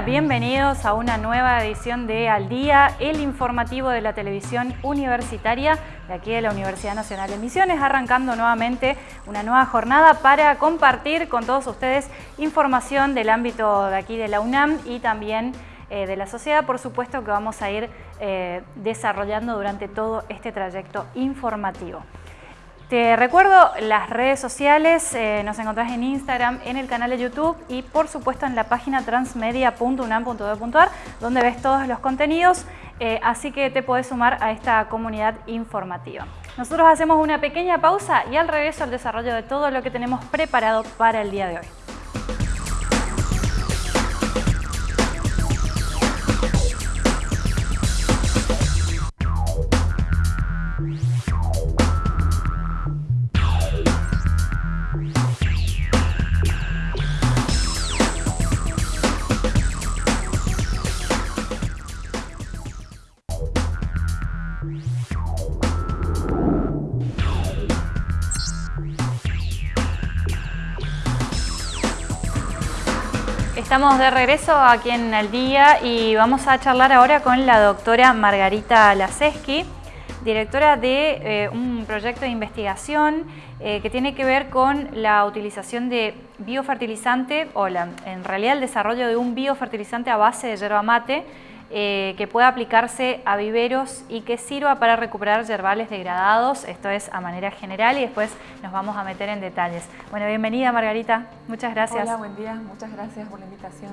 bienvenidos a una nueva edición de Al Día, el informativo de la televisión universitaria de aquí de la Universidad Nacional de Misiones, arrancando nuevamente una nueva jornada para compartir con todos ustedes información del ámbito de aquí de la UNAM y también eh, de la sociedad, por supuesto que vamos a ir eh, desarrollando durante todo este trayecto informativo. Te recuerdo las redes sociales, eh, nos encontrás en Instagram, en el canal de YouTube y por supuesto en la página transmedia.unam.edu.ar donde ves todos los contenidos, eh, así que te podés sumar a esta comunidad informativa. Nosotros hacemos una pequeña pausa y al regreso el desarrollo de todo lo que tenemos preparado para el día de hoy. Estamos de regreso aquí en El Día y vamos a charlar ahora con la doctora Margarita Laseski, directora de eh, un proyecto de investigación eh, que tiene que ver con la utilización de biofertilizante o en realidad el desarrollo de un biofertilizante a base de yerba mate eh, que pueda aplicarse a viveros y que sirva para recuperar yerbales degradados, esto es a manera general y después nos vamos a meter en detalles. Bueno, bienvenida Margarita, muchas gracias. Hola, buen día, muchas gracias por la invitación.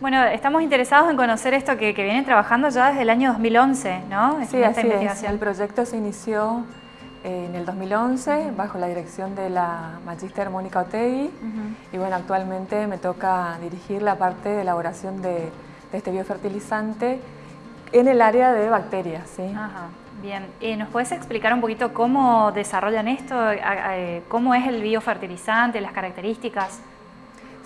Bueno, estamos interesados en conocer esto que, vienen trabajando ya desde el año 2011, ¿no? Sí, así es. El proyecto se inició eh, en el 2011 bajo la dirección de la Magister Mónica Otegui y bueno, actualmente me toca dirigir la parte de elaboración de este biofertilizante en el área de bacterias. ¿sí? Ajá, bien. Eh, ¿Nos puedes explicar un poquito cómo desarrollan esto? ¿Cómo es el biofertilizante, las características?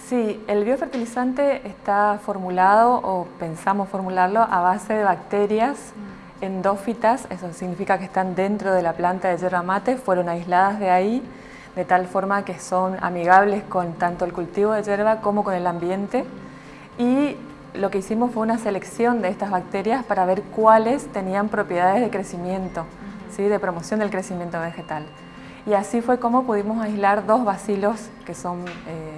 Sí, el biofertilizante está formulado o pensamos formularlo a base de bacterias mm. endófitas, eso significa que están dentro de la planta de yerba mate, fueron aisladas de ahí, de tal forma que son amigables con tanto el cultivo de yerba como con el ambiente y lo que hicimos fue una selección de estas bacterias para ver cuáles tenían propiedades de crecimiento, ¿sí? de promoción del crecimiento vegetal. Y así fue como pudimos aislar dos bacilos que son eh,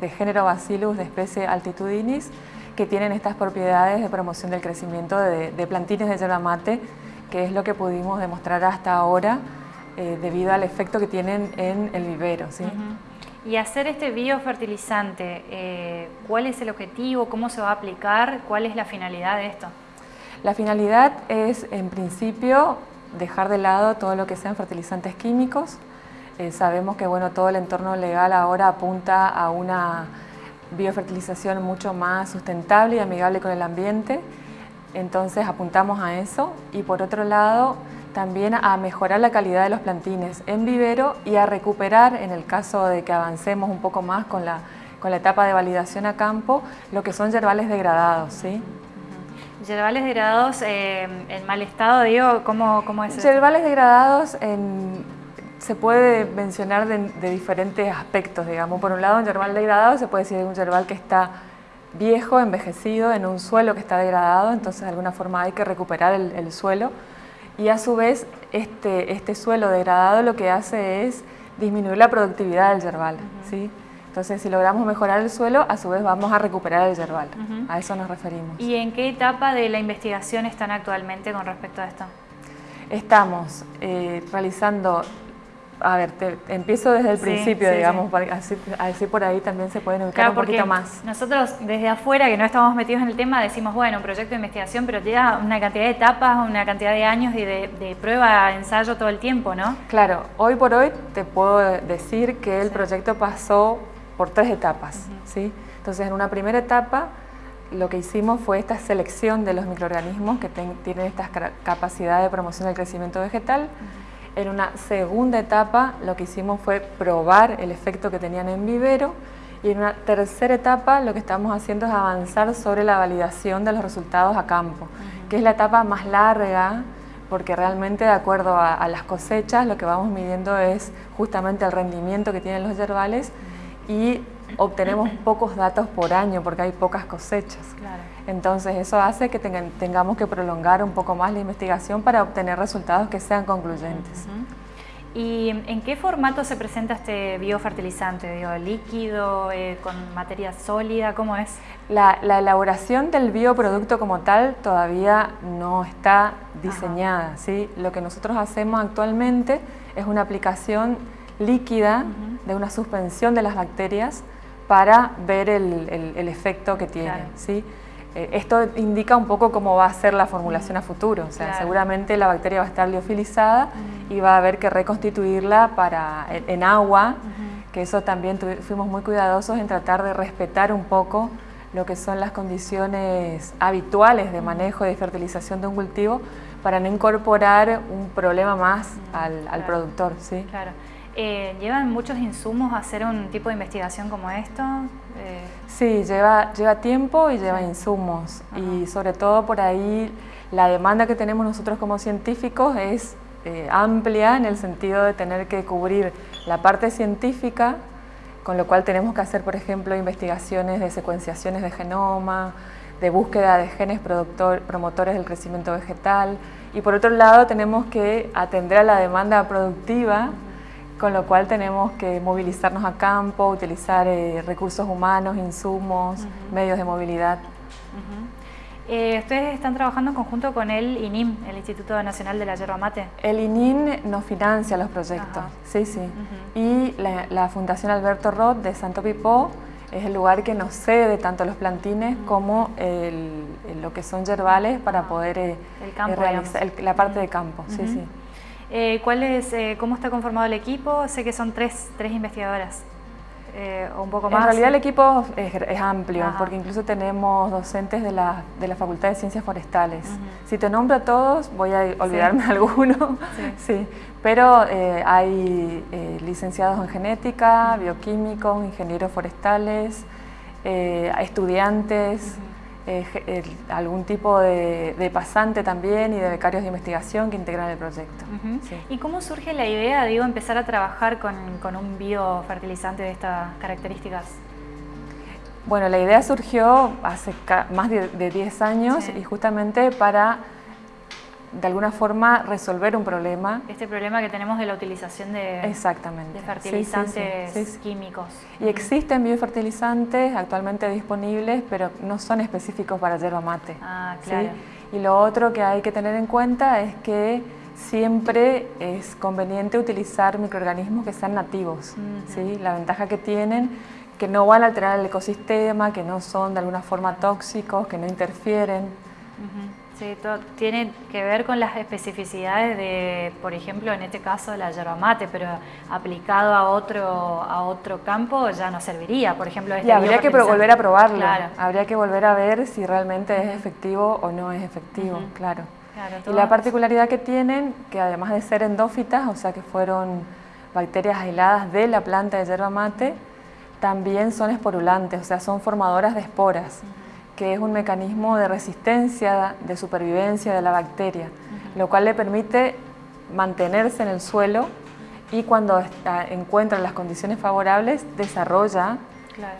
de género Bacillus de especie altitudinis, que tienen estas propiedades de promoción del crecimiento de, plantines de yerba mate, que es lo que pudimos demostrar hasta ahora eh, debido al efecto que tienen en el vivero. ¿sí? Y hacer este biofertilizante, eh, ¿cuál es el objetivo? ¿Cómo se va a aplicar? ¿Cuál es la finalidad de esto? La finalidad es, en principio, dejar de lado todo lo que sean fertilizantes químicos. Eh, sabemos que bueno, todo el entorno legal ahora apunta a una biofertilización mucho más sustentable y amigable con el ambiente. Entonces apuntamos a eso. Y por otro lado, también a mejorar la calidad de los plantines en vivero y a recuperar, en el caso de que avancemos un poco más con la, con la etapa de validación a campo, lo que son yerbales degradados. ¿sí? Yerbales degradados eh, en mal estado, digo, ¿cómo, cómo es Yerbales degradados se puede mencionar de, diferentes aspectos, digamos. Por un lado, un yerbal degradado se puede decir un yerbal que está viejo, envejecido, en un suelo que está degradado, entonces de alguna forma hay que recuperar el, el suelo y a su vez este, este suelo degradado lo que hace es disminuir la productividad del yerbal. ¿sí? Entonces, si logramos mejorar el suelo, a su vez vamos a recuperar el yerbal. A eso nos referimos. ¿Y en qué etapa de la investigación están actualmente con respecto a esto? Estamos eh, realizando a ver, te, empiezo desde el principio, digamos, Así, por ahí también se pueden ubicar un poquito más. Nosotros desde afuera, que no estamos metidos en el tema, decimos, bueno, un proyecto de investigación, pero lleva una cantidad de etapas, una cantidad de años y de, prueba, ensayo todo el tiempo, ¿no? Claro, hoy por hoy te puedo decir que el proyecto pasó por tres etapas, ¿sí? Entonces, en una primera etapa, lo que hicimos fue esta selección de los microorganismos que tienen esta capacidad de promoción del crecimiento vegetal, en una segunda etapa lo que hicimos fue probar el efecto que tenían en vivero y en una tercera etapa lo que estamos haciendo es avanzar sobre la validación de los resultados a campo, que es la etapa más larga porque realmente de acuerdo a, las cosechas lo que vamos midiendo es justamente el rendimiento que tienen los yerbales y obtenemos pocos datos por año porque hay pocas cosechas. Entonces eso hace que tengamos que prolongar un poco más la investigación para obtener resultados que sean concluyentes. ¿Y en qué formato se presenta este biofertilizante? Digo, ¿Líquido, eh, con materia sólida? ¿Cómo es? La, elaboración del bioproducto como tal todavía no está diseñada. ¿sí? Lo que nosotros hacemos actualmente es una aplicación líquida de una suspensión de las bacterias para ver el, efecto que tiene. ¿sí? Eh, esto indica un poco cómo va a ser la formulación a futuro, o sea, seguramente la bacteria va a estar liofilizada y va a haber que reconstituirla para, en, agua, que eso también fuimos muy cuidadosos en tratar de respetar un poco lo que son las condiciones habituales de manejo y de fertilización de un cultivo para no incorporar un problema más al, productor. ¿sí? Claro. Eh, ¿Llevan muchos insumos a hacer un tipo de investigación como esto? Eh, sí, lleva, lleva tiempo y lleva insumos. Y sobre todo por ahí la demanda que tenemos nosotros como científicos es eh, amplia en el sentido de tener que cubrir la parte científica, con lo cual tenemos que hacer, por ejemplo, investigaciones de secuenciaciones de genoma, de búsqueda de genes promotores del crecimiento vegetal. Y por otro lado tenemos que atender a la demanda productiva con lo cual tenemos que movilizarnos a campo, utilizar eh, recursos humanos, insumos, medios de movilidad. Eh, ¿Ustedes están trabajando en conjunto con el INIM, el Instituto Nacional de la Yerba Mate? El INIM nos financia los proyectos, sí, sí. Y la, Fundación Alberto Roth de Santo Pipó es el lugar que nos cede tanto los plantines como lo que son yerbales para poder eh, realizar la parte de campo, sí, sí. Eh, ¿cuál es, eh, ¿Cómo está conformado el equipo? Sé que son tres, tres investigadoras. Eh, o un poco más. En realidad el equipo es, amplio, porque incluso tenemos docentes de la, de la Facultad de Ciencias Forestales. Si te nombro a todos, voy a olvidarme de alguno, sí. pero hay licenciados en genética, bioquímicos, ingenieros forestales, estudiantes, algún tipo de, pasante también y de becarios de investigación que integran el proyecto. ¿Y cómo surge la idea, digo, empezar a trabajar con, un biofertilizante de estas características? Bueno, la idea surgió hace más de 10 años y justamente para de alguna forma resolver un problema. Este problema que tenemos de la utilización de, Exactamente. de fertilizantes químicos. Y existen biofertilizantes actualmente disponibles, pero no son específicos para yerba mate. Ah, claro. Y lo otro que hay que tener en cuenta es que siempre es conveniente utilizar microorganismos que sean nativos. ¿sí? La ventaja que tienen que no van a alterar el ecosistema, que no son de alguna forma tóxicos, que no interfieren. Sí, tiene que ver con las especificidades de, por ejemplo, en este caso la yerba mate, pero aplicado a otro, a otro campo ya no serviría, por ejemplo. Este y habría que volver a probarlo, habría que volver a ver si realmente es efectivo o no es efectivo, claro. y la particularidad que tienen, que además de ser endófitas, o sea que fueron bacterias aisladas de la planta de yerba mate, también son esporulantes, o sea, son formadoras de esporas que es un mecanismo de resistencia, de supervivencia de la bacteria, lo cual le permite mantenerse en el suelo y cuando encuentra las condiciones favorables desarrolla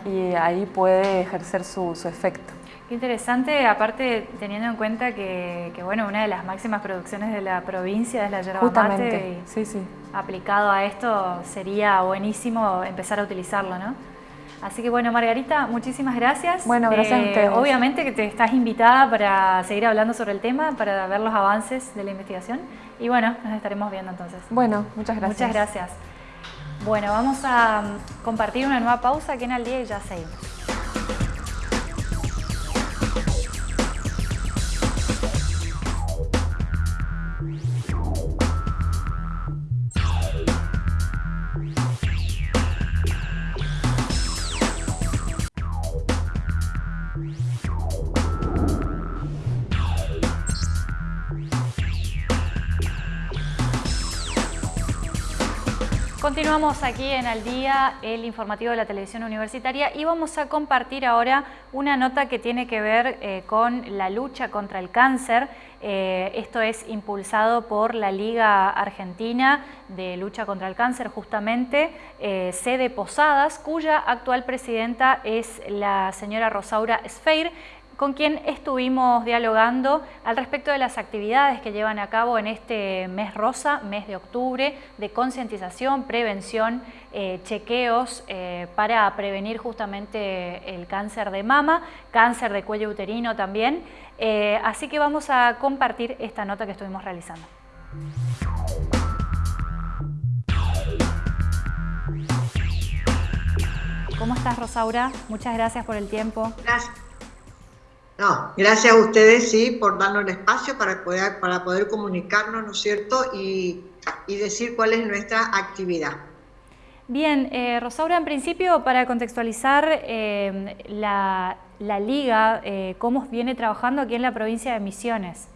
y ahí puede ejercer su, efecto. Qué interesante, aparte teniendo en cuenta que, bueno, una de las máximas producciones de la provincia es la yerba mate y sí, sí. aplicado a esto sería buenísimo empezar a utilizarlo, ¿no? Así que bueno, Margarita, muchísimas gracias. Bueno, gracias a eh, ustedes. Obviamente que te estás invitada para seguir hablando sobre el tema, para ver los avances de la investigación. Y bueno, nos estaremos viendo entonces. Bueno, muchas gracias. Muchas gracias. Bueno, vamos a mm, compartir una nueva pausa aquí en Al Día y ya seguimos. Continuamos aquí en Al Día, el informativo de la televisión universitaria y vamos a compartir ahora una nota que tiene que ver eh, con la lucha contra el cáncer. Eh, esto es impulsado por la Liga Argentina de Lucha contra el Cáncer, justamente, eh, sede Posadas, cuya actual presidenta es la señora Rosaura Sfeir con quien estuvimos dialogando al respecto de las actividades que llevan a cabo en este mes rosa, mes de octubre, de concientización, prevención, eh, chequeos eh, para prevenir justamente el cáncer de mama, cáncer de cuello uterino también. Eh, así que vamos a compartir esta nota que estuvimos realizando. ¿Cómo estás, Rosaura? Muchas gracias por el tiempo. Gracias. No, gracias a ustedes, sí, por darnos el espacio para poder, para poder comunicarnos, ¿no es cierto? Y, decir cuál es nuestra actividad. Bien, eh, Rosaura, en principio, para contextualizar eh, la, Liga, eh, ¿cómo viene trabajando aquí en la provincia de Misiones?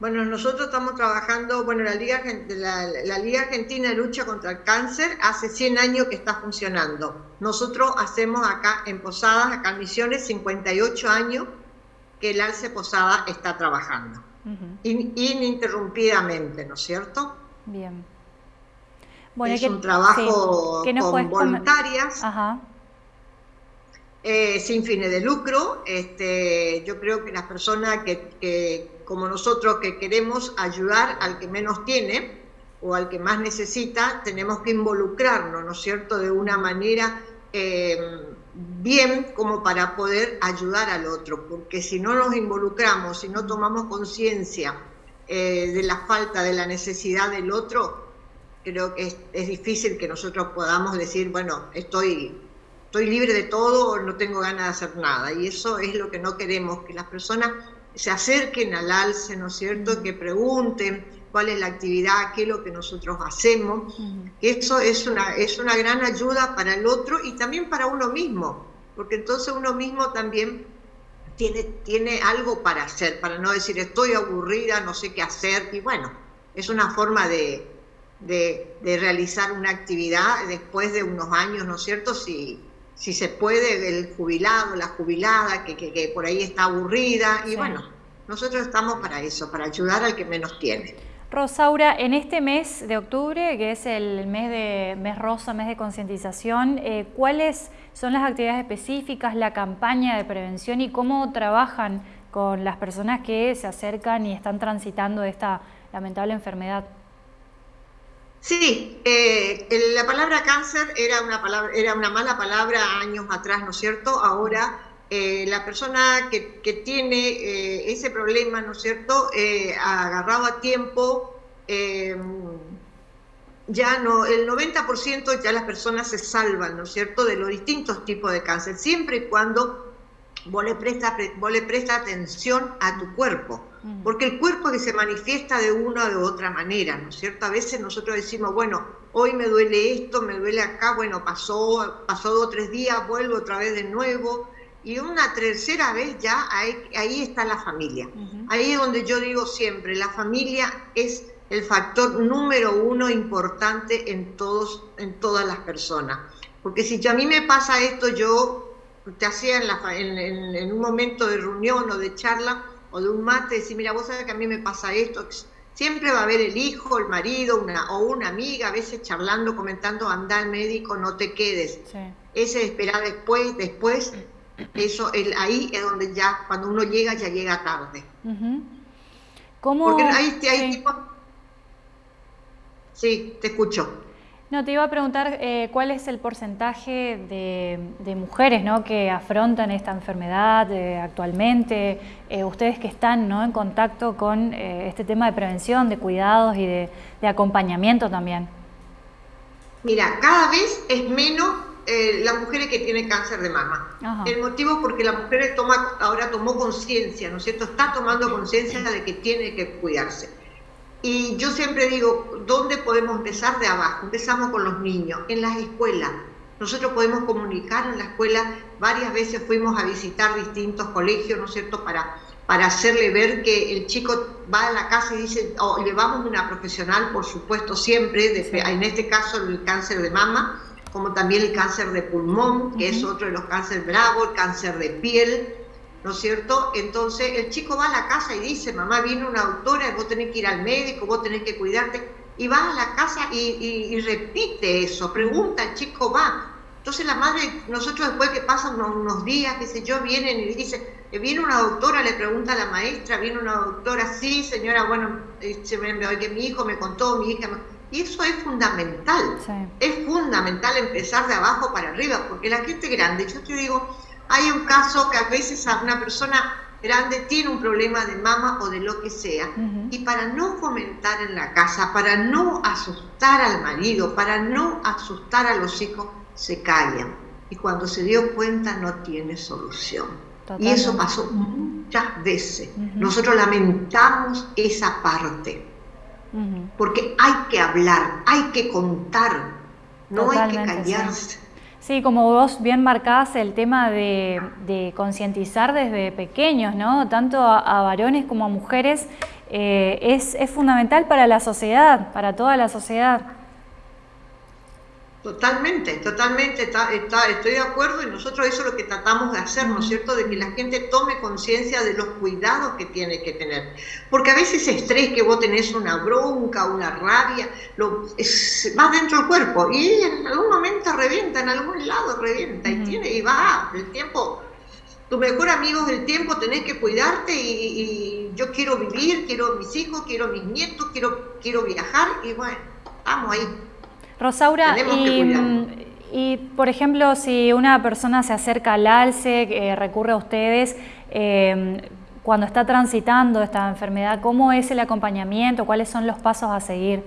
Bueno, nosotros estamos trabajando, bueno, la Liga, la, Liga Argentina de Lucha contra el Cáncer hace 100 años que está funcionando. Nosotros hacemos acá en Posadas, acá en Misiones, 58 años que el Alce Posada está trabajando. ininterrumpidamente, ¿no es cierto? Bien. Bueno, es un trabajo con voluntarias. Eh, sin fines de lucro. Este, yo creo que las personas que como nosotros que queremos ayudar al que menos tiene o al que más necesita, tenemos que involucrarnos, ¿no es cierto?, de una manera eh, bien como para poder ayudar al otro, porque si no nos involucramos, si no tomamos conciencia eh, de la falta, de la necesidad del otro, creo que es, difícil que nosotros podamos decir, bueno, estoy, estoy libre de todo, no tengo ganas de hacer nada. Y eso es lo que no queremos, que las personas se acerquen al alce, ¿no es cierto?, que pregunten cuál es la actividad, qué es lo que nosotros hacemos. Eso es una, es una gran ayuda para el otro y también para uno mismo, porque entonces uno mismo también tiene, tiene algo para hacer, para no decir estoy aburrida, no sé qué hacer, y bueno, es una forma de, realizar una actividad después de unos años, ¿no es cierto?, si, si se puede, el jubilado, la jubilada, que, que, por ahí está aburrida, y bueno, nosotros estamos para eso, para ayudar al que menos tiene. Rosaura, en este mes de octubre, que es el mes de mes rosa, mes de concientización, eh, ¿cuáles son las actividades específicas, la campaña de prevención y cómo trabajan con las personas que se acercan y están transitando esta lamentable enfermedad? Sí, eh, la palabra cáncer era una, palabra, era una mala palabra años atrás, ¿no es cierto? Ahora eh, la persona que, tiene eh, ese problema, ¿no es cierto?, agarrado a tiempo, ya no, el 90% ya las personas se salvan, ¿no es cierto?, de los distintos tipos de cáncer, siempre y cuando vos le prestas presta atención a tu cuerpo, mm. porque el cuerpo que se manifiesta de una o de otra manera, ¿no es cierto? A veces nosotros decimos, bueno, hoy me duele esto, me duele acá, bueno, pasó, pasó dos o tres días, vuelvo otra vez de nuevo, y una tercera vez ya ahí, está la familia. Ahí es donde yo digo siempre, la familia es el factor número uno importante en, todos, en todas las personas. Porque si a mí me pasa esto, yo te hacía en, un momento de reunión o de charla o de un mate, decir, mira, vos sabés que a mí me pasa esto, siempre va a haber el hijo, el marido una, o una amiga, a veces charlando, comentando, anda al médico, no te quedes. Ese esperar después, después, eso el, ahí es donde ya, cuando uno llega, ya llega tarde. Porque ahí, hay Sí, te escucho. No, te iba a preguntar eh, cuál es el porcentaje de, mujeres ¿no? que afrontan esta enfermedad eh, actualmente, eh, ustedes que están ¿no? en contacto con este tema de prevención, de cuidados y de, acompañamiento también. Mira, cada vez es menos las mujeres que tienen cáncer de mama. El motivo es porque la mujer toma, ahora tomó conciencia, ¿no es cierto? Está tomando conciencia de que tiene que cuidarse. Y yo siempre digo, ¿dónde podemos empezar? De abajo. Empezamos con los niños, en las escuelas. Nosotros podemos comunicar en la escuela, varias veces fuimos a visitar distintos colegios, ¿no es cierto?, para, para hacerle ver que el chico va a la casa y dice, o oh, llevamos una profesional, por supuesto, siempre, en este caso el cáncer de mama, como también el cáncer de pulmón, que es otro de los cánceres bravos, el cáncer de piel, ¿no es cierto? Entonces el chico va a la casa y dice, mamá, viene una doctora, vos tenés que ir al médico, vos tenés que cuidarte, y va a la casa y, repite eso, pregunta, el chico va. Entonces la madre, nosotros después que pasan unos, días, qué sé yo, vienen y dice, eh, viene una doctora, le pregunta a la maestra, viene una doctora, sí, señora, bueno, se me, que mi hijo me contó, mi hija Y eso es fundamental, es fundamental empezar de abajo para arriba, porque la gente grande, yo te digo, hay un caso que a veces a una persona grande tiene un problema de mama o de lo que sea, y para no comentar en la casa, para no asustar al marido, para no asustar a los hijos, se callan. Y cuando se dio cuenta no tiene solución. Y eso pasó muchas veces. Nosotros lamentamos esa parte, porque hay que hablar, hay que contar, no hay que callarse. Sí. Como vos bien marcás el tema de, concientizar desde pequeños, ¿no? Tanto a, varones como a mujeres, eh, es, es fundamental para la sociedad, para toda la sociedad. Totalmente, totalmente, está, estoy de acuerdo y nosotros eso es lo que tratamos de hacer, ¿no es cierto? De que la gente tome conciencia de los cuidados que tiene que tener. Porque a veces ese estrés que vos tenés una bronca, una rabia, lo, es, va dentro del cuerpo y en algún momento revienta, en algún lado revienta y, tiene, y va, el tiempo, tu mejor amigo es el tiempo, tenés que cuidarte y, y, yo quiero vivir, quiero mis hijos, quiero mis nietos, quiero, quiero viajar y bueno, estamos ahí. Rosaura, y, por ejemplo, si una persona se acerca al alce, eh, recurre a ustedes, em, cuando está transitando esta enfermedad, ¿cómo es el acompañamiento? ¿Cuáles son los pasos a seguir?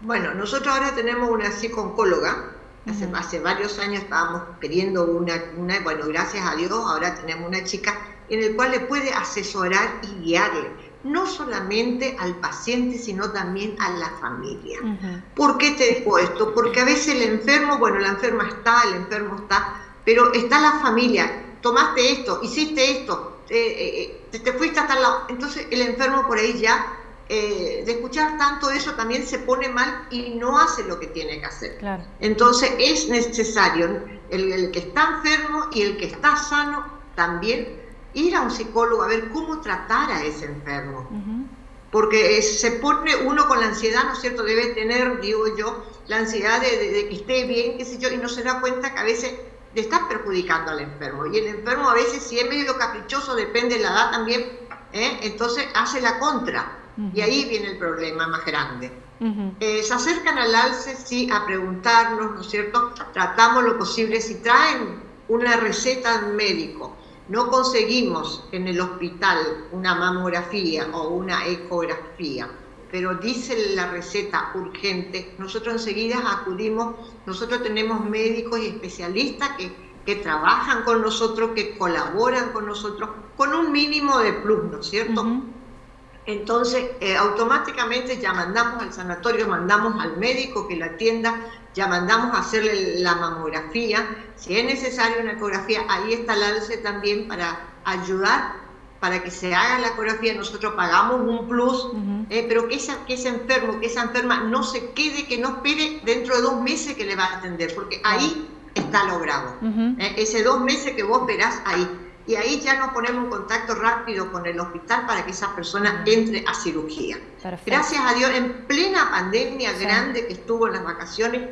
Bueno, nosotros ahora tenemos una psico-oncóloga. Hace, hace, varios años estábamos queriendo una, una, bueno, gracias a Dios, ahora tenemos una chica en el cual le puede asesorar y guiarle no solamente al paciente, sino también a la familia. ¿Por qué te digo esto? Porque a veces el enfermo, bueno, la enferma está, el enfermo está, pero está la familia, tomaste esto, hiciste esto, eh, eh, te fuiste hasta el lado. Entonces el enfermo por ahí ya, eh, de escuchar tanto eso, también se pone mal y no hace lo que tiene que hacer. Entonces es necesario el, el que está enfermo y el que está sano también ir a un psicólogo a ver cómo tratar a ese enfermo. Porque se pone uno con la ansiedad, ¿no es cierto? Debe tener, digo yo, la ansiedad de, que esté bien, qué sé yo, y no se da cuenta que a veces le está perjudicando al enfermo. Y el enfermo a veces, si es medio caprichoso, depende de la edad también, ¿eh? entonces hace la contra. Y ahí viene el problema más grande. Eh, se acercan al alce, sí, a preguntarnos, ¿no es cierto? Tratamos lo posible, si traen una receta médico, no conseguimos en el hospital una mamografía o una ecografía, pero dice la receta urgente, nosotros enseguida acudimos, nosotros tenemos médicos y especialistas que, trabajan con nosotros, que colaboran con nosotros, con un mínimo de plus, ¿no es cierto? Entonces, eh, automáticamente ya mandamos al sanatorio, mandamos al médico que la atienda, ya mandamos a hacerle la mamografía. Si es necesaria una ecografía, ahí está el ALCE también para ayudar para que se haga la ecografía, nosotros pagamos un plus, eh, pero que, esa, que ese enfermo, que esa enferma no se quede, que no espere dentro de dos meses que le va a atender, porque ahí está logrado. Eh, ese dos meses que vos esperás ahí y ahí ya nos ponemos en contacto rápido con el hospital para que esa persona entre a cirugía. Gracias a Dios, en plena pandemia grande que estuvo en las vacaciones,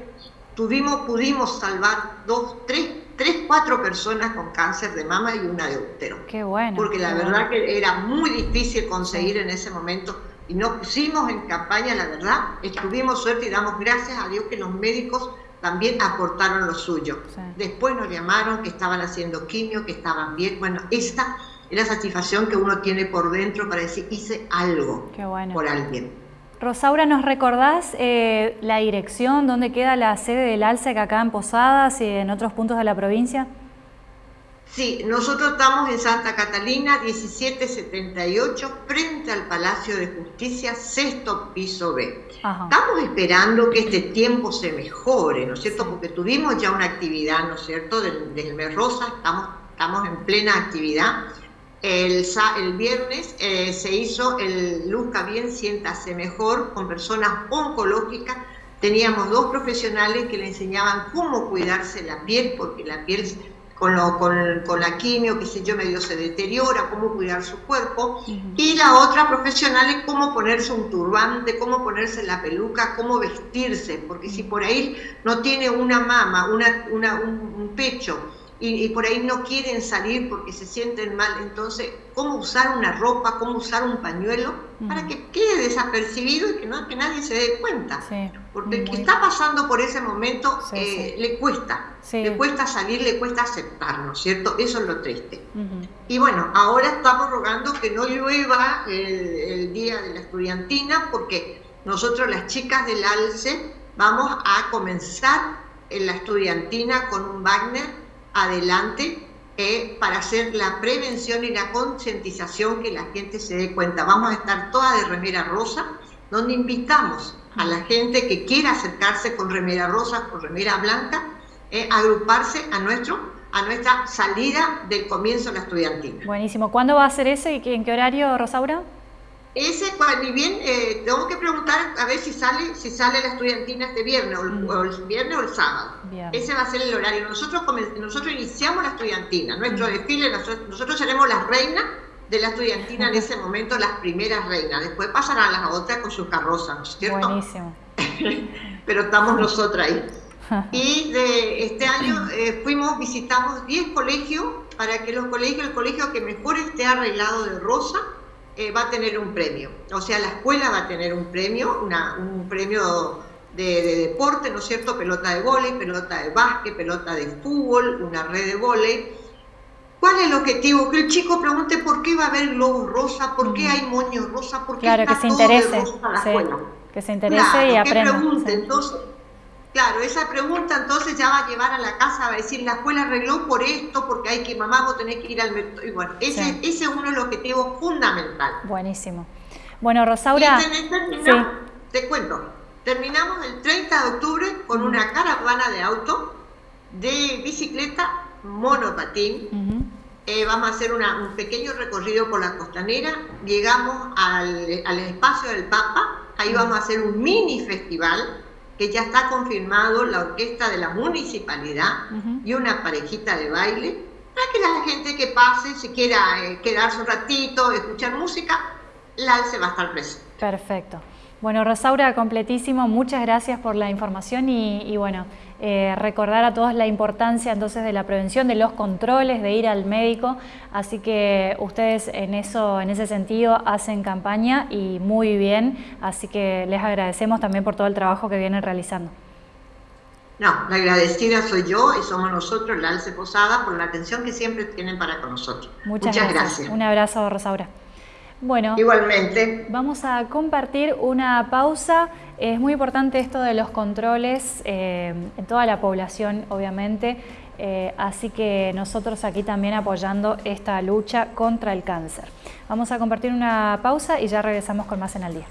tuvimos, pudimos salvar dos, tres, tres, cuatro personas con cáncer de mama y una de útero. Qué bueno. Porque la verdad que era muy difícil conseguir en ese momento y nos pusimos en campaña, la verdad, estuvimos suerte y damos gracias a Dios que los médicos también aportaron lo suyo. Después nos llamaron que estaban haciendo quimio, que estaban bien. Bueno, esta es la satisfacción que uno tiene por dentro para decir, hice algo por alguien. Rosaura, ¿nos recordás eh, la dirección, dónde queda la sede del ALSEC acá en Posadas y en otros puntos de la provincia? Sí, nosotros estamos en Santa Catalina, 1778, frente al Palacio de Justicia, sexto piso B. Estamos esperando que este tiempo se mejore, ¿no es cierto? Porque tuvimos ya una actividad, ¿no es cierto?, del, mes rosa, estamos, estamos en plena actividad. El, el viernes eh, se hizo el Luzca Bien, siéntase mejor con personas oncológicas. Teníamos dos profesionales que le enseñaban cómo cuidarse la piel, porque la piel con, lo, con, la quimio, qué sé yo, medio se deteriora, cómo cuidar su cuerpo. Y la otra profesional es cómo ponerse un turbante, cómo ponerse la peluca, cómo vestirse, porque si por ahí no tiene una mama, una, una un pecho, y, por ahí no quieren salir porque se sienten mal. Entonces, ¿cómo usar una ropa, cómo usar un pañuelo para que quede desapercibido y que, no, que nadie se dé cuenta? porque el que está pasando por ese momento eh, le cuesta, le cuesta salir, le cuesta aceptar, ¿no es cierto? Eso es lo triste. Y bueno, ahora estamos rogando que no llueva el, el día de la estudiantina porque nosotros las chicas del ALCE vamos a comenzar en la estudiantina con un Wagner adelante eh, para hacer la prevención y la concientización que la gente se dé cuenta. Vamos a estar toda de remera rosa, donde invitamos a la gente que quiera acercarse con remera rosa, con remera blanca, eh, a agruparse a, nuestro, a nuestra salida del comienzo de la estudiantina. Buenísimo. ¿Cuándo va a ser ese y en qué horario, Rosaura? Ese, ni bien, eh, tengo que preguntar a ver si sale si sale la estudiantina este viernes, o, el, mm. viernes o el sábado. Ese va a ser el horario. Nosotros, nosotros iniciamos la estudiantina, nuestro mm. desfile, nosotros, seremos las reinas de la estudiantina en ese momento, las primeras reinas. Después pasarán las otras con sus carrozas, ¿no es cierto? Buenísimo. Pero estamos nosotras ahí. Y de este año eh, fuimos, visitamos 10 colegios para que los colegios, el colegio que mejor esté arreglado de rosa, eh, va a tener un premio. O sea, la escuela va a tener un premio, una, un premio de, deporte, ¿no es cierto? Pelota de vóley, pelota de básquet, pelota de fútbol, una red de vóley. ¿Cuál es el objetivo? Que el chico pregunte por qué va a haber globos rosa, por qué hay moños rosa, por qué claro, que se interese, Que se interese y aprenda. pregunte, entonces Claro, esa pregunta entonces ya va a llevar a la casa, va a decir, la escuela arregló por esto, porque hay que, mamá, vos tenés que ir al mercado. Y bueno, ese, ese es uno de los objetivos fundamentales. Buenísimo. Bueno, Rosaura... Te cuento, terminamos el 30 de octubre con una caravana de auto, de bicicleta, monopatín. Eh, vamos a hacer un pequeño recorrido por la costanera, llegamos al, al espacio del Papa, ahí vamos a hacer un mini festival que ya está confirmado la orquesta de la municipalidad y una parejita de baile, para que la gente que pase, si quiera eh, quedarse un ratito, escuchar música, la alce va a estar presente. Perfecto. Bueno, Rosaura, completísimo, muchas gracias por la información y, bueno, eh, recordar a todos la importancia entonces de la prevención, de los controles, de ir al médico, así que ustedes en, eso, en ese sentido hacen campaña y muy bien, así que les agradecemos también por todo el trabajo que vienen realizando. No, la agradecida soy yo y somos nosotros, la Alce Posada, por la atención que siempre tienen para con nosotros. Muchas, gracias. Un abrazo, Rosaura. Bueno, igualmente. Vamos a compartir una pausa. Es muy importante esto de los controles eh, en toda la población, obviamente. Eh, así que nosotros aquí también apoyando esta lucha contra el cáncer. Vamos a compartir una pausa y ya regresamos con más en el día.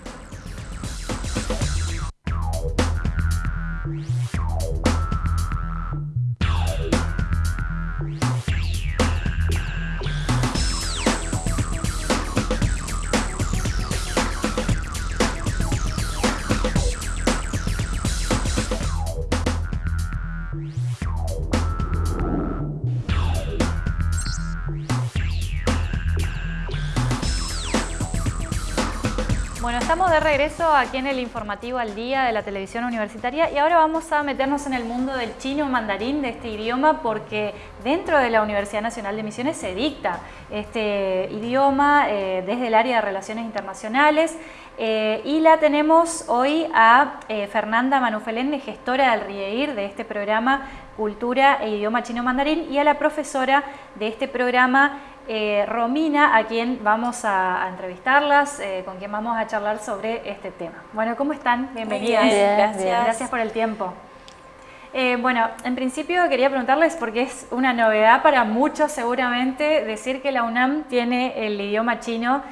Estamos de regreso aquí en el informativo al día de la televisión universitaria y ahora vamos a meternos en el mundo del chino mandarín, de este idioma, porque dentro de la Universidad Nacional de Misiones se dicta este idioma eh, desde el área de Relaciones Internacionales eh, y la tenemos hoy a eh, Fernanda Manufelén, gestora del RIEIR, de este programa Cultura e Idioma Chino Mandarín, y a la profesora de este programa eh, Romina, a quien vamos a, entrevistarlas, eh, con quien vamos a charlar sobre este tema. Bueno, ¿cómo están? Bienvenidas. gracias. Gracias por el tiempo. Eh, bueno, en principio quería preguntarles, porque es una novedad para muchos seguramente, decir que la UNAM tiene el idioma chino,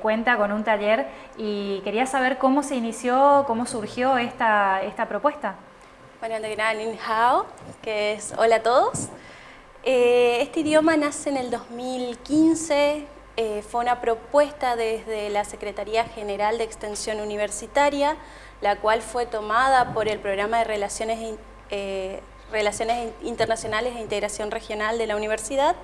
cuenta con un taller, y quería saber cómo se inició, cómo surgió esta, esta propuesta. Bueno, de Gran Hao, que es hola a todos. Eh, este idioma nace en el 2015 eh, fue una propuesta desde la Secretaría General de Extensión Universitaria, la cual fue tomada por el Programa de Relaciones, eh, Relaciones Internacionales e Integración Regional de la Universidad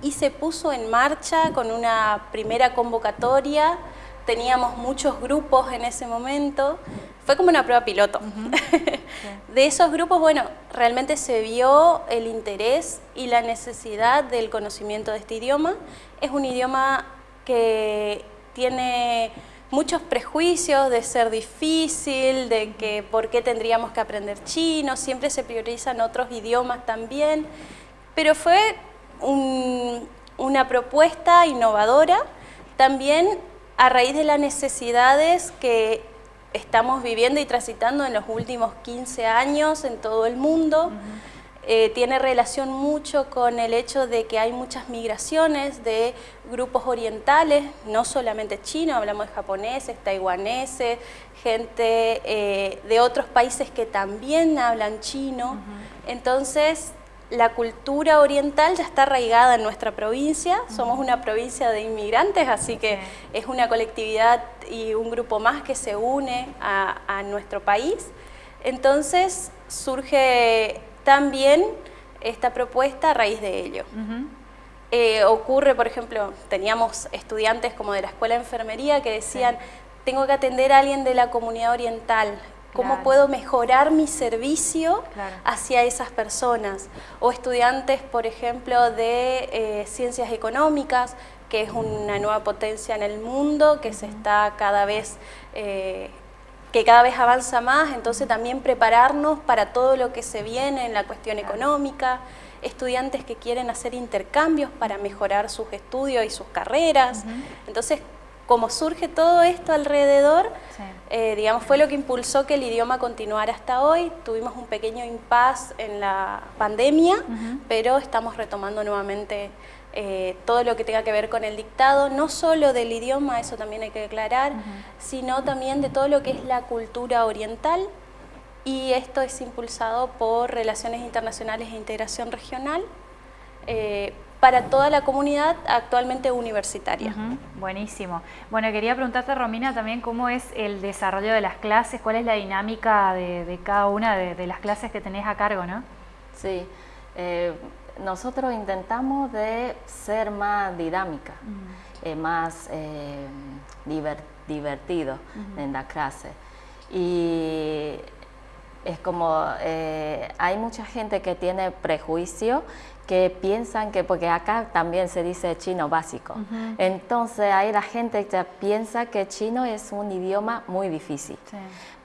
y se puso en marcha con una primera convocatoria. Teníamos muchos grupos en ese momento, fue como una prueba piloto. De esos grupos, bueno, realmente se vio el interés y la necesidad del conocimiento de este idioma. Es un idioma que tiene muchos prejuicios de ser difícil, de que por qué tendríamos que aprender chino, siempre se priorizan otros idiomas también, pero fue una propuesta innovadora, también a raíz de las necesidades que estamos viviendo y transitando en los últimos 15 años en todo el mundo. Eh, tiene relación mucho con el hecho de que hay muchas migraciones de grupos orientales, no solamente chinos, hablamos de japoneses, taiwaneses, gente eh, de otros países que también hablan chino. Entonces, la cultura oriental ya está arraigada en nuestra provincia, somos una provincia de inmigrantes, así que es una colectividad y un grupo más que se une a, nuestro país. Entonces surge también esta propuesta a raíz de ello. Eh, ocurre, por ejemplo, teníamos estudiantes como de la Escuela de Enfermería que decían, tengo que atender a alguien de la comunidad oriental, cómo puedo mejorar mi servicio hacia esas personas. O estudiantes, por ejemplo, de eh, ciencias económicas, que es una nueva potencia en el mundo, que se está cada vez... Eh, que cada vez avanza más, entonces también prepararnos para todo lo que se viene en la cuestión económica, estudiantes que quieren hacer intercambios para mejorar sus estudios y sus carreras. Entonces, como surge todo esto alrededor, eh, digamos, fue lo que impulsó que el idioma continuara hasta hoy. Tuvimos un pequeño impasse en la pandemia, pero estamos retomando nuevamente eh, todo lo que tenga que ver con el dictado, no solo del idioma, eso también hay que aclarar, sino también de todo lo que es la cultura oriental, y esto es impulsado por Relaciones Internacionales e Integración Regional, eh, para toda la comunidad actualmente universitaria. Buenísimo. Bueno, quería preguntarte, Romina, también cómo es el desarrollo de las clases, cuál es la dinámica de, cada una de, las clases que tenés a cargo, ¿no? Sí, eh, nosotros intentamos de ser más dinámica, eh, más eh, divertido en la clase. Y es como, hay mucha gente que tiene prejuicio que piensan que, porque acá también se dice chino básico, entonces ahí la gente ya piensa que chino es un idioma muy difícil.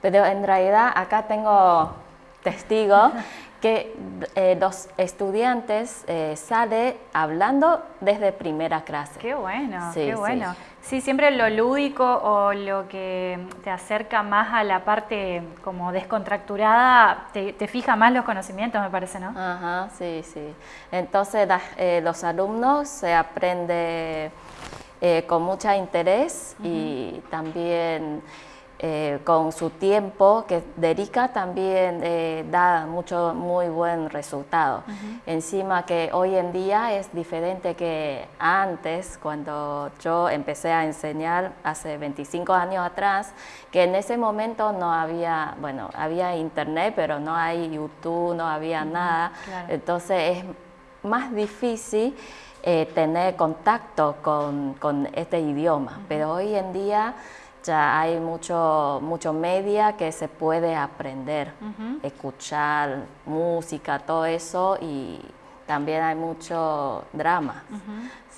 Pero en realidad acá tengo testigos que eh, los estudiantes eh, salen hablando desde primera clase. Qué bueno, qué bueno. Sí, siempre lo lúdico o lo que te acerca más a la parte como descontracturada, te, fija más los conocimientos, me parece, ¿no? Ajá, sí, sí. Entonces eh, los alumnos se aprenden eh, con mucho interés y también eh, con su tiempo que dedica también eh, da mucho muy buen resultado. Encima que hoy en día es diferente que antes, cuando yo empecé a enseñar hace 25 años atrás, que en ese momento no había, bueno, había internet, pero no hay YouTube, no había nada. Entonces es más difícil eh, tener contacto con, con este idioma, pero hoy en día ya hay mucho, mucho media que se puede aprender, escuchar música, todo eso y también hay mucho drama.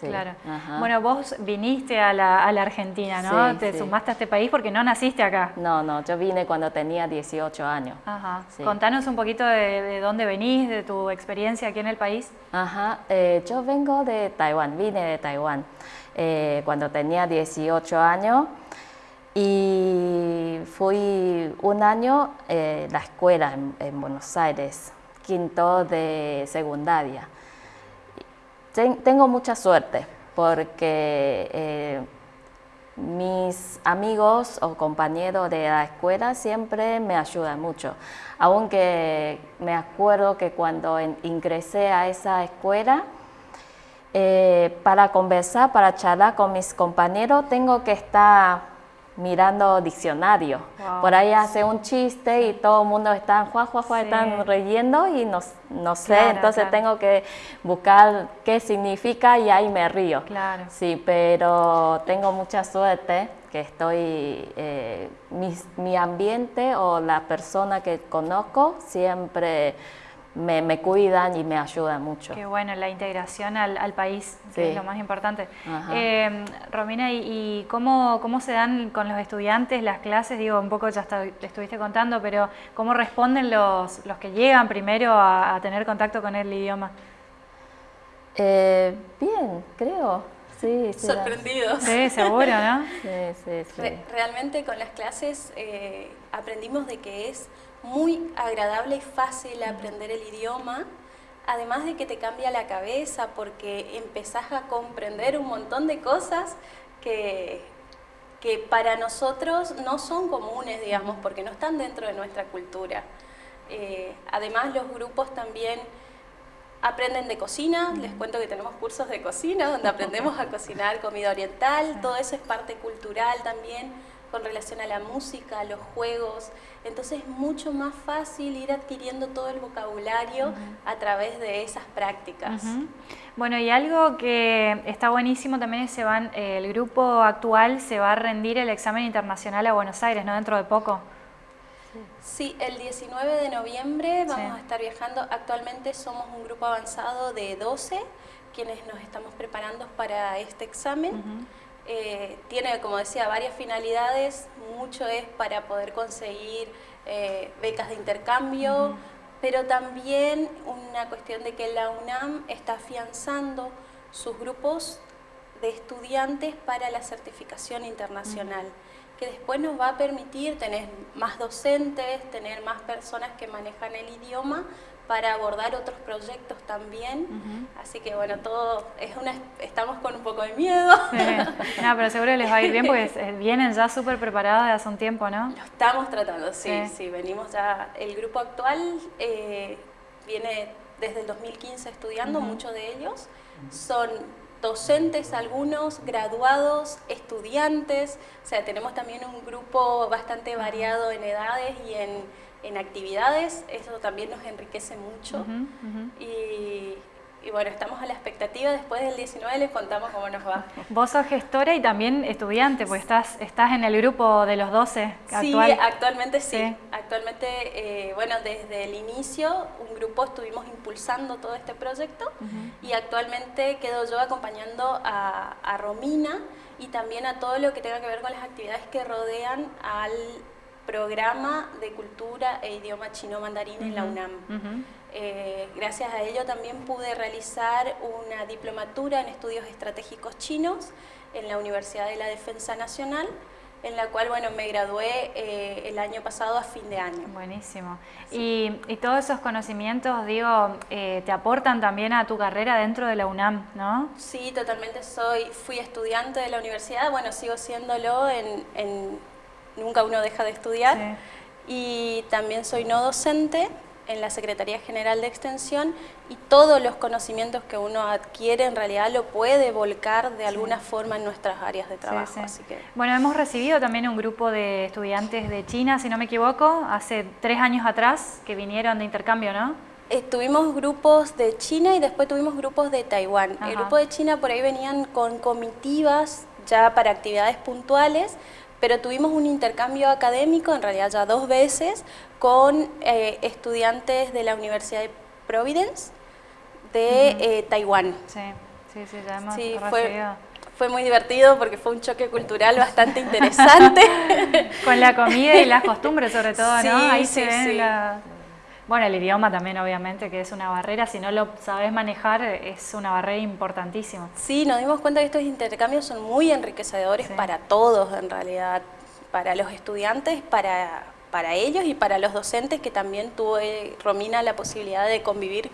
Claro. Bueno, vos viniste a la, Argentina, ¿no? Te sumaste a este país porque no naciste acá. No, no, yo vine cuando tenía 18 años. Ajá. Contanos un poquito de, dónde venís, de tu experiencia aquí en el país. Ajá, eh, yo vengo de Taiwán, vine de Taiwán. Eh, cuando tenía 18 años, y fui un año eh, la escuela en, Buenos Aires, quinto de secundaria. tengo mucha suerte porque eh, mis amigos o compañeros de la escuela siempre me ayudan mucho. Aunque me acuerdo que cuando ingresé a esa escuela, eh, para conversar, para charlar con mis compañeros, tengo que estar mirando diccionario. Por ahí hace un chiste y todo el mundo está, juá, juá, juá, están reyendo y no, no sé, entonces tengo que buscar qué significa y ahí me río. Claro. Sí, pero tengo mucha suerte que estoy, eh, mi, mi ambiente o la persona que conozco siempre me, cuidan y me ayudan mucho. Qué bueno, la integración al, país, que es lo más importante. Eh, Romina, ¿y, cómo, cómo, se dan con los estudiantes las clases? Digo, un poco ya te estuviste contando, pero ¿cómo responden los, los que llegan primero a, tener contacto con el idioma? Eh, bien, creo. Sí, Sorprendidos. Sí, seguro, ¿no? sí, sí, sí. realmente con las clases eh, aprendimos de que es muy agradable y fácil aprender el idioma, además de que te cambia la cabeza porque empezás a comprender un montón de cosas que, que para nosotros no son comunes, digamos, porque no están dentro de nuestra cultura. Eh, además, los grupos también aprenden de cocina, les cuento que tenemos cursos de cocina donde aprendemos a cocinar comida oriental, todo eso es parte cultural también con relación a la música, a los juegos, entonces es mucho más fácil ir adquiriendo todo el vocabulario a través de esas prácticas. Bueno, y algo que está buenísimo también es que se van, eh, el grupo actual se va a rendir el examen internacional a Buenos Aires, ¿no? Dentro de poco. Sí, el 19 de noviembre vamos a estar viajando. Actualmente somos un grupo avanzado de 12 quienes nos estamos preparando para este examen. Eh, tiene, como decía, varias finalidades, mucho es para poder conseguir eh, becas de intercambio, pero también una cuestión de que la UNAM está afianzando sus grupos de estudiantes para la certificación internacional, que después nos va a permitir tener más docentes, tener más personas que manejan el idioma, para abordar otros proyectos también. Así que bueno, todo es una estamos con un poco de miedo. No, pero seguro les va a ir bien porque vienen ya súper preparados de hace un tiempo, ¿no? Lo estamos tratando, sí, sí, venimos ya, el grupo actual eh, viene desde el 2015 estudiando, muchos de ellos. Son docentes algunos, graduados, estudiantes, o sea, tenemos también un grupo bastante variado en edades y en en actividades, eso también nos enriquece mucho. Y, bueno, estamos a la expectativa, después del 19 les contamos cómo nos va. Vos sos gestora y también estudiante, pues estás, estás en el grupo de los 12 Sí, actualmente sí. Actualmente, eh, bueno, desde el inicio, un grupo estuvimos impulsando todo este proyecto y actualmente quedo yo acompañando a, a Romina y también a todo lo que tenga que ver con las actividades que rodean al programa de cultura e idioma chino mandarín en la UNAM. Eh, gracias a ello también pude realizar una diplomatura en estudios estratégicos chinos en la Universidad de la Defensa Nacional, en la cual bueno, me gradué eh, el año pasado a fin de año. Buenísimo. Y, todos esos conocimientos, digo, eh, te aportan también a tu carrera dentro de la UNAM, ¿no? Sí, totalmente. Soy, fui estudiante de la universidad, bueno, sigo siéndolo en, en nunca uno deja de estudiar. Y también soy no docente en la Secretaría General de Extensión y todos los conocimientos que uno adquiere en realidad lo puede volcar de alguna forma en nuestras áreas de trabajo. Así que... Bueno, hemos recibido también un grupo de estudiantes de China, si no me equivoco, hace tres años atrás que vinieron de intercambio, ¿no? Eh, tuvimos grupos de China y después tuvimos grupos de Taiwán. El grupo de China por ahí venían con comitivas ya para actividades puntuales, pero tuvimos un intercambio académico, en realidad ya dos veces, con eh, estudiantes de la Universidad de Providence de eh, Taiwán. Sí, sí, sí, ya hemos sí, fue, fue muy divertido porque fue un choque cultural bastante interesante. con la comida y las costumbres sobre todo, ¿no? Ahí se ven bueno, el idioma también, obviamente, que es una barrera. Si no lo sabes manejar, es una barrera importantísima. Sí, nos dimos cuenta que estos intercambios son muy enriquecedores para todos, en realidad. Para los estudiantes, para para ellos y para los docentes que también tuve, Romina, la posibilidad de convivir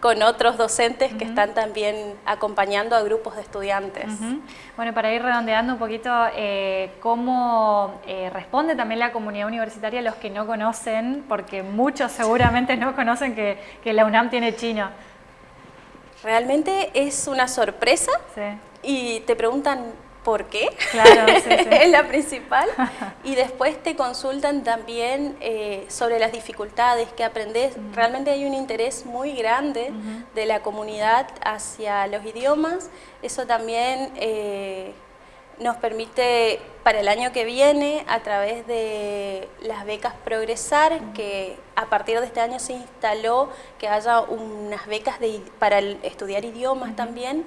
con otros docentes que están también acompañando a grupos de estudiantes. Bueno, para ir redondeando un poquito, eh, ¿cómo eh, responde también la comunidad universitaria a los que no conocen? Porque muchos seguramente no conocen que, que la UNAM tiene chino. Realmente es una sorpresa y te preguntan por qué, claro, es la principal, y después te consultan también eh, sobre las dificultades que aprendes. Realmente hay un interés muy grande de la comunidad hacia los idiomas, eso también eh, nos permite para el año que viene, a través de las becas Progresar, que a partir de este año se instaló que haya unas becas de, para estudiar idiomas también,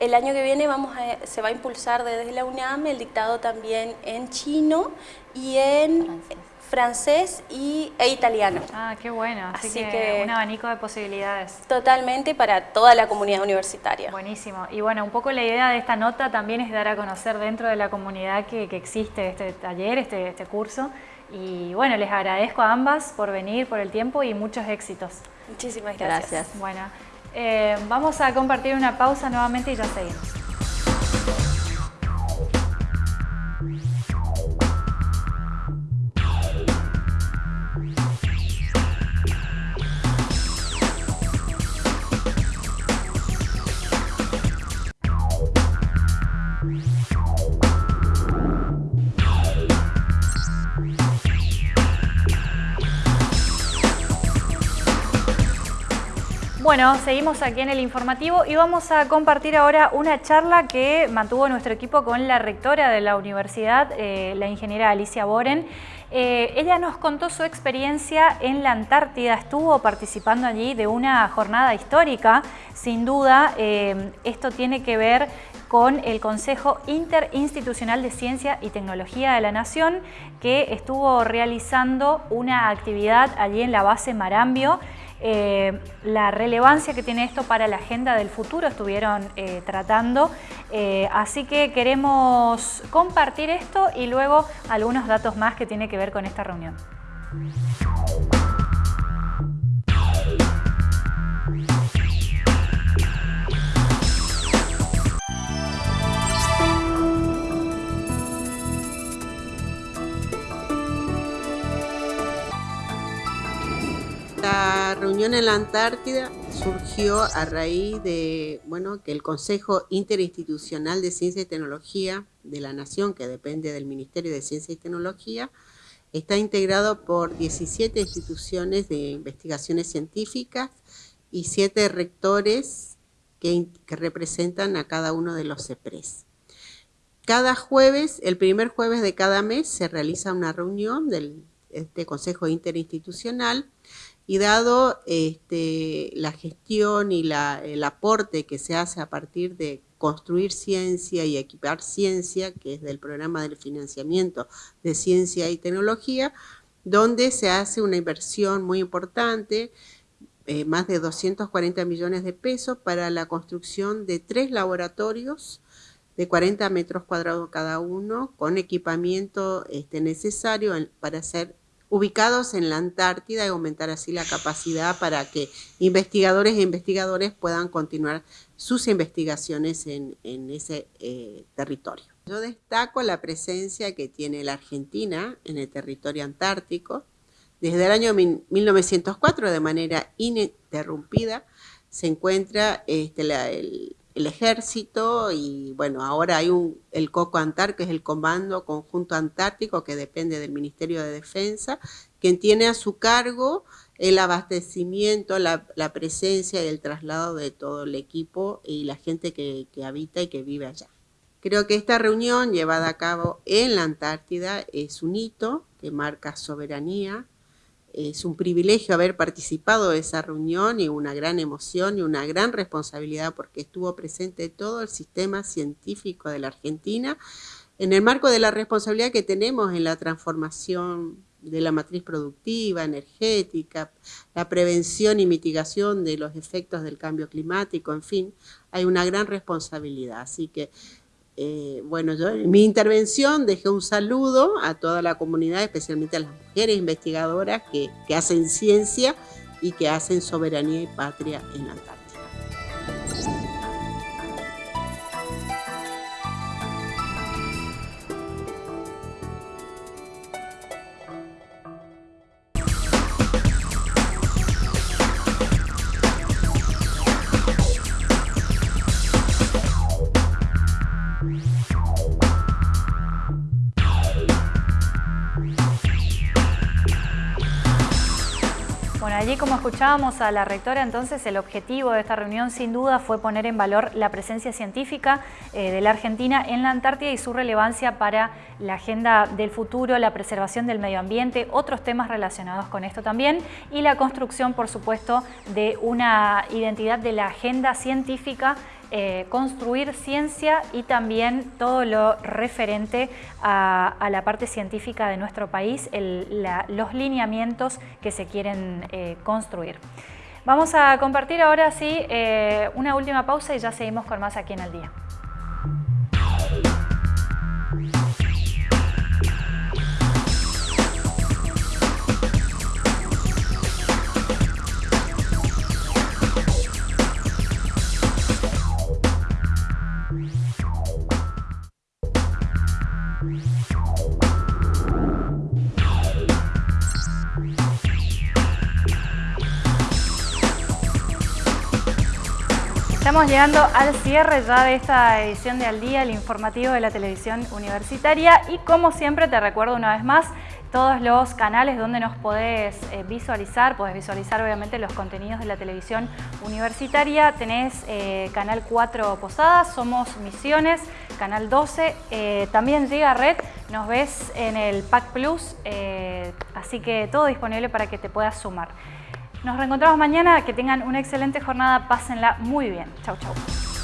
el año que viene vamos se va a impulsar desde la UNAM el dictado también en chino y en francés, y, e italiano. Ah, qué bueno. Así, que, un abanico de posibilidades. Totalmente para toda la comunidad universitaria. Buenísimo. Y bueno, un poco la idea de esta nota también es dar a conocer dentro de la comunidad que, existe este taller, este, este curso. Y bueno, les agradezco a ambas por venir, por el tiempo y muchos éxitos. Muchísimas gracias. gracias. Bueno. Eh, vamos a compartir una pausa nuevamente y ya seguimos. Bueno, seguimos aquí en el informativo y vamos a compartir ahora una charla que mantuvo nuestro equipo con la rectora de la universidad, eh, la ingeniera Alicia Boren. Eh, ella nos contó su experiencia en la Antártida, estuvo participando allí de una jornada histórica. Sin duda, eh, esto tiene que ver con el Consejo Interinstitucional de Ciencia y Tecnología de la Nación, que estuvo realizando una actividad allí en la base Marambio, eh, la relevancia que tiene esto para la agenda del futuro estuvieron eh, tratando. Eh, así que queremos compartir esto y luego algunos datos más que tiene que ver con esta reunión. La reunión en la Antártida surgió a raíz de bueno, que el Consejo Interinstitucional de Ciencia y Tecnología de la Nación, que depende del Ministerio de Ciencia y Tecnología, está integrado por 17 instituciones de investigaciones científicas y 7 rectores que, representan a cada uno de los CEPRES. Cada jueves, el primer jueves de cada mes, se realiza una reunión del este Consejo Interinstitucional y dado este, la gestión y el aporte que se hace a partir de construir ciencia y equipar ciencia, que es del programa del financiamiento de ciencia y tecnología, donde se hace una inversión muy importante, eh, más de 240 millones de pesos para la construcción de tres laboratorios de 40 metros cuadrados cada uno, con equipamiento este, necesario para hacer ubicados en la Antártida y aumentar así la capacidad para que investigadores e investigadores puedan continuar sus investigaciones en, ese eh, territorio. Yo destaco la presencia que tiene la Argentina en el territorio antártico. Desde el año 1904, de manera ininterrumpida, se encuentra este, el, el ejército y bueno, ahora hay un, el COCO Antar, que es el Comando Conjunto Antártico, que depende del Ministerio de Defensa, quien tiene a su cargo el abastecimiento, la, presencia y el traslado de todo el equipo y la gente que, que habita y que vive allá. Creo que esta reunión llevada a cabo en la Antártida es un hito que marca soberanía, es un privilegio haber participado de esa reunión y una gran emoción y una gran responsabilidad porque estuvo presente todo el sistema científico de la Argentina en el marco de la responsabilidad que tenemos en la transformación de la matriz productiva, energética, la prevención y mitigación de los efectos del cambio climático, en fin, hay una gran responsabilidad. Así que eh, bueno, yo en mi intervención dejé un saludo a toda la comunidad, especialmente a las mujeres investigadoras que, que hacen ciencia y que hacen soberanía y patria en la Antártida. Escuchábamos a la rectora, entonces el objetivo de esta reunión sin duda fue poner en valor la presencia científica eh, de la Argentina en la Antártida y su relevancia para la agenda del futuro, la preservación del medio ambiente, otros temas relacionados con esto también y la construcción, por supuesto, de una identidad de la agenda científica eh, construir ciencia y también todo lo referente a, la parte científica de nuestro país, los lineamientos que se quieren eh, construir. Vamos a compartir ahora sí eh, una última pausa y ya seguimos con más aquí en el día. Estamos llegando al cierre ya de esta edición de Al Día, el informativo de la televisión universitaria. Y como siempre te recuerdo una vez más todos los canales donde nos podés eh, visualizar, podés visualizar obviamente los contenidos de la televisión universitaria. Tenés eh, Canal 4 Posadas, Somos Misiones, Canal 12, eh, también llega Red, nos ves en el Pack Plus, así que todo disponible para que te puedas sumar. Nos reencontramos mañana, que tengan una excelente jornada, pásenla muy bien. Chau, chau.